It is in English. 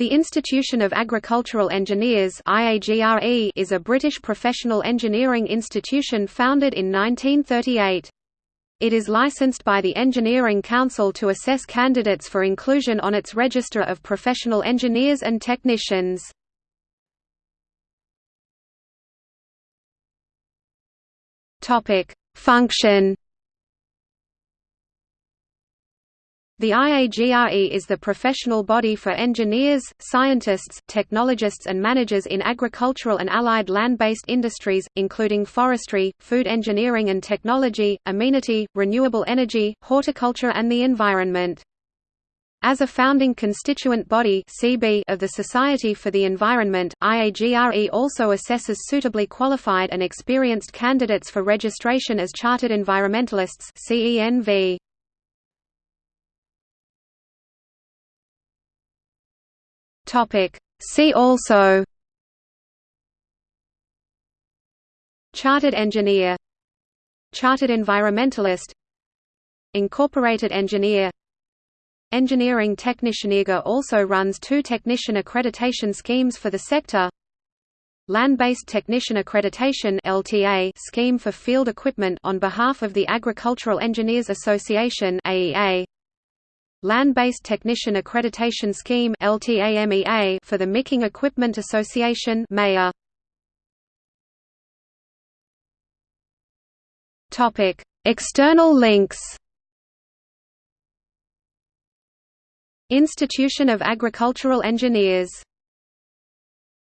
The Institution of Agricultural Engineers is a British professional engineering institution founded in 1938. It is licensed by the Engineering Council to assess candidates for inclusion on its register of professional engineers and technicians. Function The IAGRE is the professional body for engineers, scientists, technologists and managers in agricultural and allied land-based industries, including forestry, food engineering and technology, amenity, renewable energy, horticulture and the environment. As a founding constituent body of the Society for the Environment, IAGRE also assesses suitably qualified and experienced candidates for registration as Chartered Environmentalists CENV. Topic. See also Chartered engineer Chartered environmentalist Incorporated engineer Engineering technician IGA also runs two technician accreditation schemes for the sector Land-based Technician Accreditation (LTA) scheme for field equipment on behalf of the Agricultural Engineers Association (AEA). Land-Based Technician Accreditation Scheme for the Milking Equipment Association Topic: External links. Institution of Agricultural Engineers